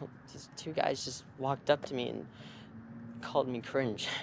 these two guys just walked up to me and called me cringe.